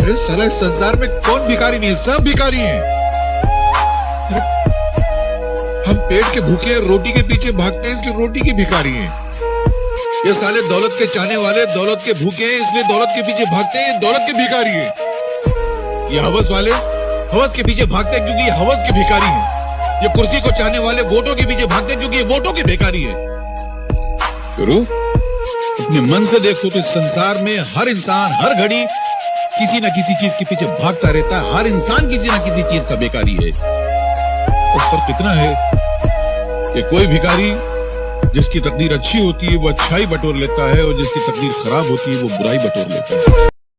अरे साला इस संसार में कौन भिखारी नहीं सब भिखारी हैं। हम पेट के भूखे हैं, रोटी के पीछे भागते हैं, इसलिए रोटी के भिखारी हैं। ये साले दौलत के चाहने वाले, दौलत के भूखे हैं, इसलिए दौलत के पीछे भागते हैं दौलत के भिखारी हैं। ये हवस वाले, हवस के पीछे भागते हैं क्योंकि हवस के भिखारी हैं। ये कुर्सी को चाहने वाले वोटों के पीछे भागते हैं क्योंकि ये वोटों के भिखारी हैं। गुरु, अपने मन से देखो तो इस संसार में हर इंसान, हर घड़ी किसी ना किसी चीज़ के पीछे भागता रहता है। हर इंसान किसी ना किसी चीज़ का बेकारी है। और फ़र्क इतना है कि कोई भिकारी जिसकी तकदीर अच्छी होती है, वो अच्छाई बटोर लेता है, और जिसकी तकदीर खराब होती है, वो बुराई बटोर लेता है।